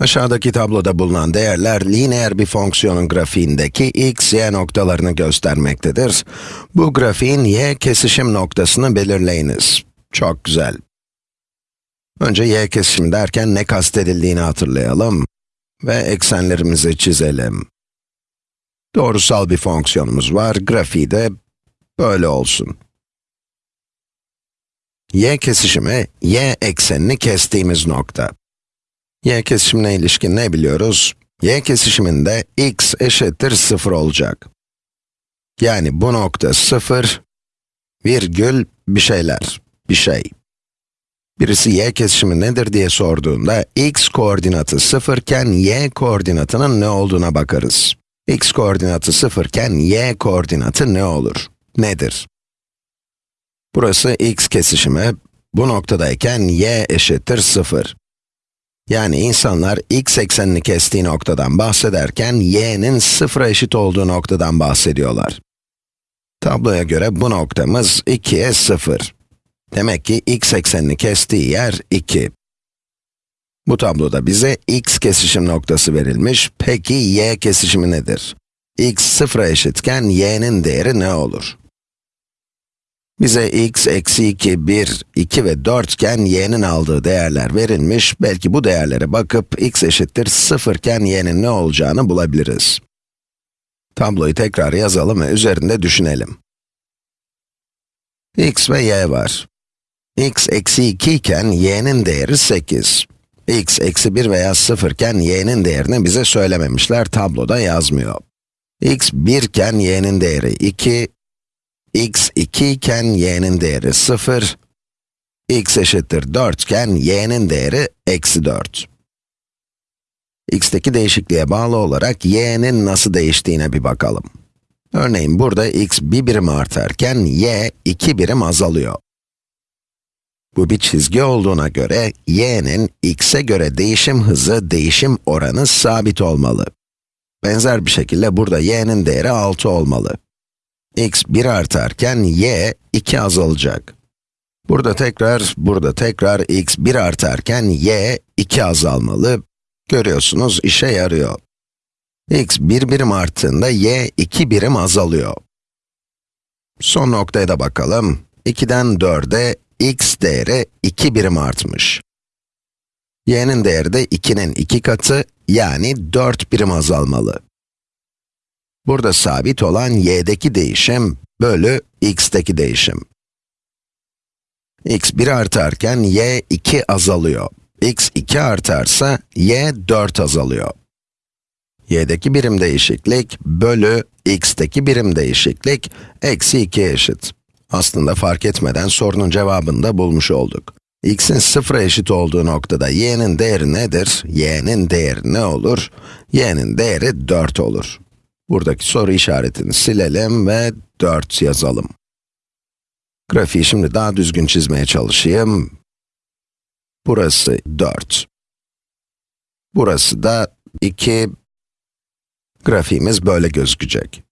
Aşağıdaki tabloda bulunan değerler lineer bir fonksiyonun grafiğindeki x, y noktalarını göstermektedir. Bu grafiğin y kesişim noktasını belirleyiniz. Çok güzel. Önce y kesişim derken ne kastedildiğini hatırlayalım ve eksenlerimizi çizelim. Doğrusal bir fonksiyonumuz var, grafiği de böyle olsun. y kesişimi, y eksenini kestiğimiz nokta. Y kesişimine ilişkin ne biliyoruz? y kesişiminde x eşittir 0 olacak. Yani bu nokta 0, virgül bir şeyler, bir şey. Birisi y kesişimi nedir diye sorduğunda, x koordinatı 0 iken y koordinatının ne olduğuna bakarız. x koordinatı 0 iken y koordinatı ne olur? Nedir? Burası x kesişimi, bu noktadayken y eşittir 0. Yani insanlar x eksenini kestiği noktadan bahsederken y'nin sıfıra eşit olduğu noktadan bahsediyorlar. Tabloya göre bu noktamız 2'ye 0. Demek ki x eksenini kestiği yer 2. Bu tabloda bize x kesişim noktası verilmiş. Peki y kesişimi nedir? x sıfıra eşitken y'nin değeri ne olur? Bize x, eksi 2, 1, 2 ve 4 iken y'nin aldığı değerler verilmiş. Belki bu değerlere bakıp x eşittir 0 iken y'nin ne olacağını bulabiliriz. Tabloyu tekrar yazalım ve üzerinde düşünelim. x ve y var. x eksi 2 iken y'nin değeri 8. x eksi 1 veya 0 iken y'nin değerini bize söylememişler, tabloda yazmıyor. x 1 iken y'nin değeri 2, x 2 iken y'nin değeri 0, x eşittir 4 iken y'nin değeri eksi 4. x'teki değişikliğe bağlı olarak y'nin nasıl değiştiğine bir bakalım. Örneğin burada x bir birim artarken y iki birim azalıyor. Bu bir çizgi olduğuna göre y'nin x'e göre değişim hızı, değişim oranı sabit olmalı. Benzer bir şekilde burada y'nin değeri 6 olmalı x 1 artarken y 2 azalacak. Burada tekrar, burada tekrar x 1 artarken y 2 azalmalı. Görüyorsunuz işe yarıyor. x 1 birim arttığında y 2 birim azalıyor. Son noktaya da bakalım. 2'den 4'e x değeri 2 birim artmış. y'nin değeri de 2'nin 2 katı, yani 4 birim azalmalı. Burada sabit olan y'deki değişim bölü x'teki değişim. x 1 artarken y 2 azalıyor. x 2 artarsa y 4 azalıyor. y'deki birim değişiklik bölü x'teki birim değişiklik eksi 2 eşit. Aslında fark etmeden sorunun cevabını da bulmuş olduk. x'in sıfıra eşit olduğu noktada y'nin değeri nedir? y'nin değeri ne olur? y'nin değeri 4 olur. Buradaki soru işaretini silelim ve 4 yazalım. Grafiği şimdi daha düzgün çizmeye çalışayım. Burası 4. Burası da 2. Grafiğimiz böyle gözükecek.